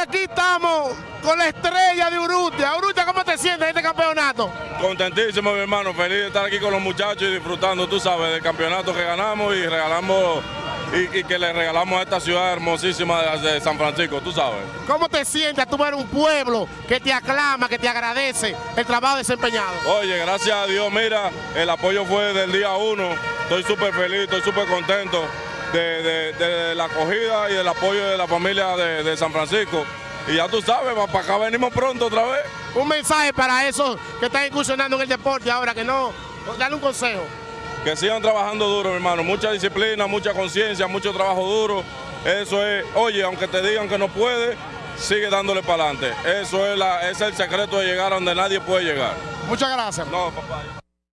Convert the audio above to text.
aquí estamos con la estrella de Urrutia. Urrutia, ¿cómo te sientes en este campeonato? Contentísimo, mi hermano. Feliz de estar aquí con los muchachos y disfrutando, tú sabes, del campeonato que ganamos y regalamos y, y que le regalamos a esta ciudad hermosísima de, de San Francisco, tú sabes. ¿Cómo te sientes tú ver un pueblo que te aclama, que te agradece el trabajo desempeñado? Oye, gracias a Dios, mira, el apoyo fue del día uno. Estoy súper feliz, estoy súper contento de, de- de la acogida y del apoyo de la familia de, de San Francisco. Y ya tú sabes, para acá venimos pronto otra vez. Un mensaje para esos que están incursionando en el deporte ahora, que no, dale un consejo. Que sigan trabajando duro, mi hermano. Mucha disciplina, mucha conciencia, mucho trabajo duro. Eso es, oye, aunque te digan que no puede, sigue dándole para adelante. Eso es, la, es el secreto de llegar a donde nadie puede llegar. Muchas gracias. No, papá.